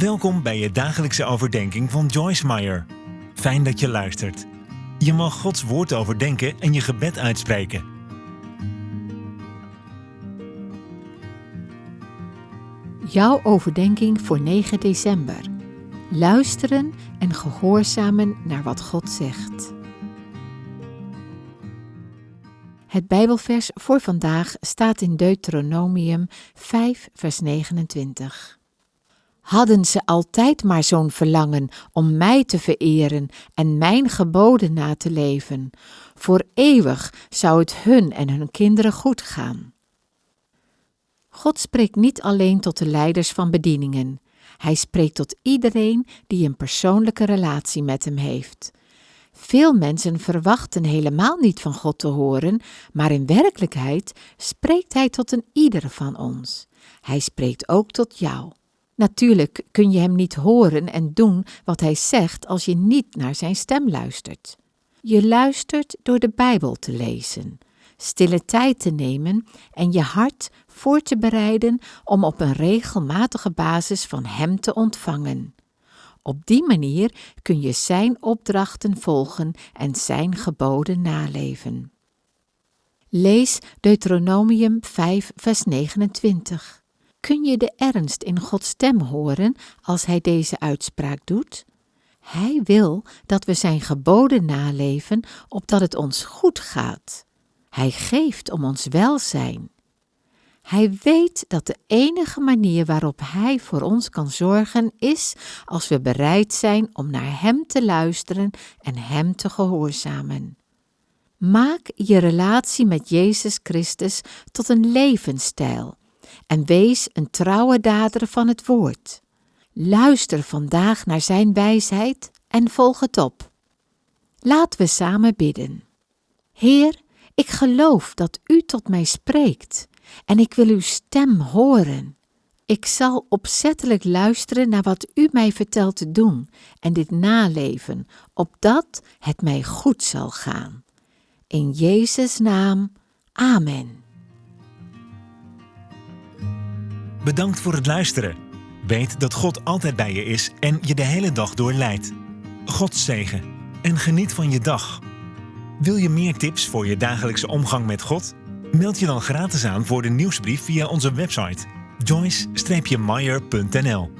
Welkom bij je dagelijkse overdenking van Joyce Meyer. Fijn dat je luistert. Je mag Gods woord overdenken en je gebed uitspreken. Jouw overdenking voor 9 december. Luisteren en gehoorzamen naar wat God zegt. Het Bijbelvers voor vandaag staat in Deuteronomium 5, vers 29. Hadden ze altijd maar zo'n verlangen om mij te vereren en mijn geboden na te leven, voor eeuwig zou het hun en hun kinderen goed gaan. God spreekt niet alleen tot de leiders van bedieningen, hij spreekt tot iedereen die een persoonlijke relatie met hem heeft. Veel mensen verwachten helemaal niet van God te horen, maar in werkelijkheid spreekt Hij tot een ieder van ons. Hij spreekt ook tot jou. Natuurlijk kun je Hem niet horen en doen wat Hij zegt als je niet naar Zijn stem luistert. Je luistert door de Bijbel te lezen, stille tijd te nemen en je hart voor te bereiden om op een regelmatige basis van Hem te ontvangen. Op die manier kun je Zijn opdrachten volgen en Zijn geboden naleven. Lees Deuteronomium 5, vers 29. Kun je de ernst in Gods stem horen als Hij deze uitspraak doet? Hij wil dat we Zijn geboden naleven, opdat het ons goed gaat. Hij geeft om ons welzijn. Hij weet dat de enige manier waarop Hij voor ons kan zorgen is als we bereid zijn om naar Hem te luisteren en Hem te gehoorzamen. Maak je relatie met Jezus Christus tot een levensstijl en wees een trouwe dader van het woord. Luister vandaag naar Zijn wijsheid en volg het op. Laten we samen bidden. Heer, ik geloof dat U tot mij spreekt en ik wil uw stem horen. Ik zal opzettelijk luisteren naar wat u mij vertelt te doen en dit naleven, opdat het mij goed zal gaan. In Jezus' naam, Amen. Bedankt voor het luisteren. Weet dat God altijd bij je is en je de hele dag door leidt. God zegen en geniet van je dag. Wil je meer tips voor je dagelijkse omgang met God? Meld je dan gratis aan voor de nieuwsbrief via onze website joyce-meyer.nl